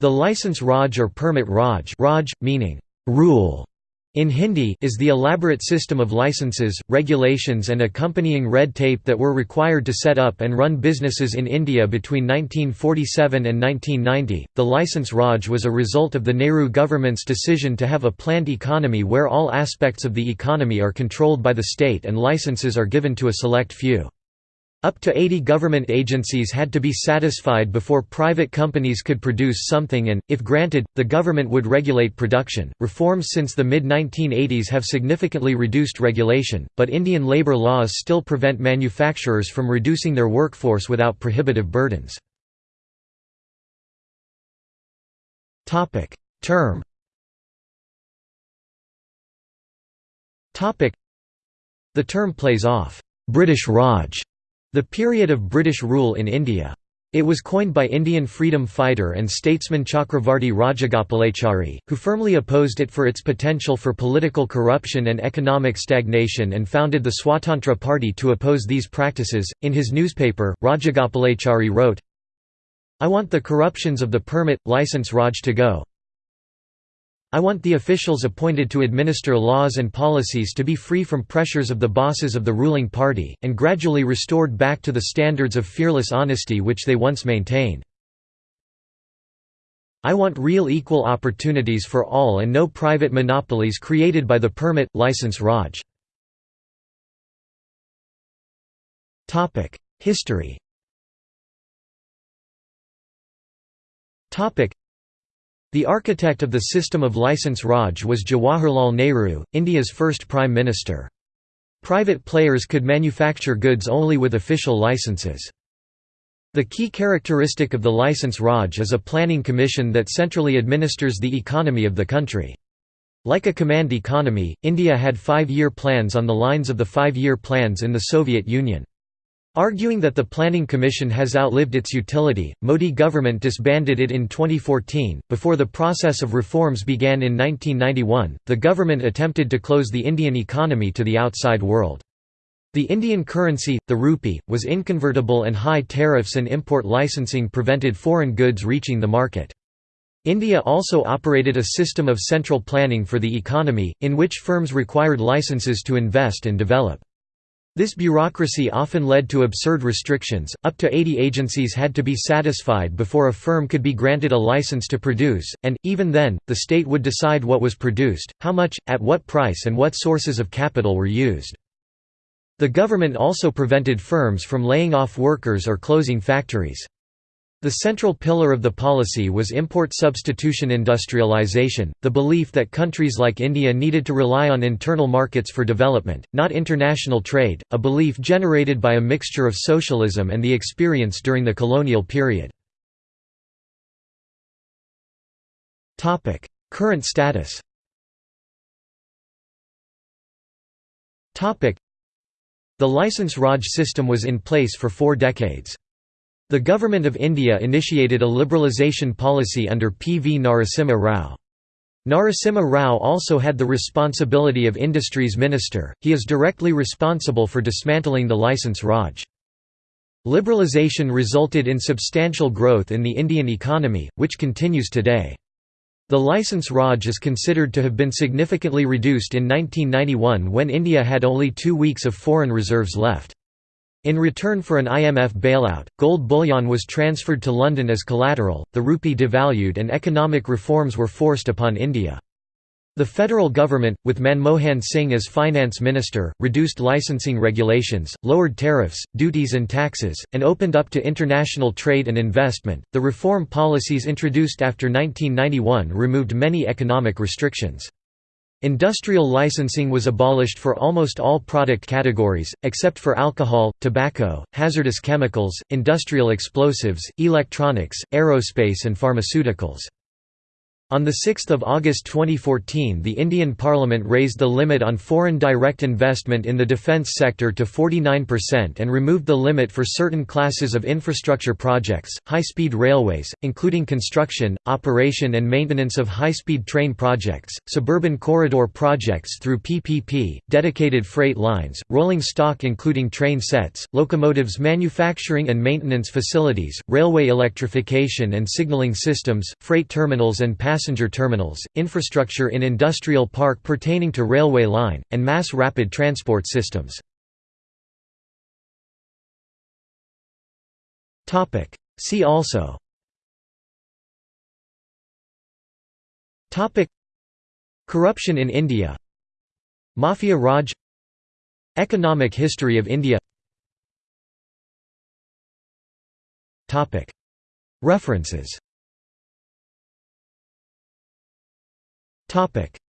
The license Raj or permit Raj, Raj meaning rule in Hindi is the elaborate system of licenses, regulations and accompanying red tape that were required to set up and run businesses in India between 1947 and 1990. The license Raj was a result of the Nehru government's decision to have a planned economy where all aspects of the economy are controlled by the state and licenses are given to a select few. Up to 80 government agencies had to be satisfied before private companies could produce something and, if granted, the government would regulate production. Reforms since the mid 1980s have significantly reduced regulation, but Indian labour laws still prevent manufacturers from reducing their workforce without prohibitive burdens. Term The term plays off British Raj the period of British rule in India. It was coined by Indian freedom fighter and statesman Chakravarti Rajagopalachari, who firmly opposed it for its potential for political corruption and economic stagnation and founded the Swatantra Party to oppose these practices. In his newspaper, Rajagopalachari wrote, I want the corruptions of the permit, license Raj to go. I want the officials appointed to administer laws and policies to be free from pressures of the bosses of the ruling party, and gradually restored back to the standards of fearless honesty which they once maintained. I want real equal opportunities for all and no private monopolies created by the permit, license Raj. History the architect of the system of license Raj was Jawaharlal Nehru, India's first Prime Minister. Private players could manufacture goods only with official licenses. The key characteristic of the license Raj is a planning commission that centrally administers the economy of the country. Like a command economy, India had five-year plans on the lines of the five-year plans in the Soviet Union. Arguing that the Planning Commission has outlived its utility, Modi government disbanded it in 2014. Before the process of reforms began in 1991, the government attempted to close the Indian economy to the outside world. The Indian currency, the rupee, was inconvertible and high tariffs and import licensing prevented foreign goods reaching the market. India also operated a system of central planning for the economy, in which firms required licenses to invest and develop. This bureaucracy often led to absurd restrictions, up to 80 agencies had to be satisfied before a firm could be granted a license to produce, and, even then, the state would decide what was produced, how much, at what price and what sources of capital were used. The government also prevented firms from laying off workers or closing factories. The central pillar of the policy was import substitution industrialization, the belief that countries like India needed to rely on internal markets for development, not international trade, a belief generated by a mixture of socialism and the experience during the colonial period. Current status The license Raj system was in place for four decades. The Government of India initiated a liberalisation policy under P. V. Narasimha Rao. Narasimha Rao also had the responsibility of Industries Minister, he is directly responsible for dismantling the licence Raj. Liberalisation resulted in substantial growth in the Indian economy, which continues today. The licence Raj is considered to have been significantly reduced in 1991 when India had only two weeks of foreign reserves left. In return for an IMF bailout, gold bullion was transferred to London as collateral, the rupee devalued and economic reforms were forced upon India. The federal government, with Manmohan Singh as finance minister, reduced licensing regulations, lowered tariffs, duties and taxes, and opened up to international trade and investment. The reform policies introduced after 1991 removed many economic restrictions. Industrial licensing was abolished for almost all product categories, except for alcohol, tobacco, hazardous chemicals, industrial explosives, electronics, aerospace and pharmaceuticals. On 6 August 2014 the Indian Parliament raised the limit on foreign direct investment in the defence sector to 49% and removed the limit for certain classes of infrastructure projects, high-speed railways, including construction, operation and maintenance of high-speed train projects, suburban corridor projects through PPP, dedicated freight lines, rolling stock including train sets, locomotives manufacturing and maintenance facilities, railway electrification and signalling systems, freight terminals and passenger terminals, infrastructure in industrial park pertaining to railway line, and mass rapid transport systems. See also. Corruption in India. Mafia Raj. Economic history of India. References Topic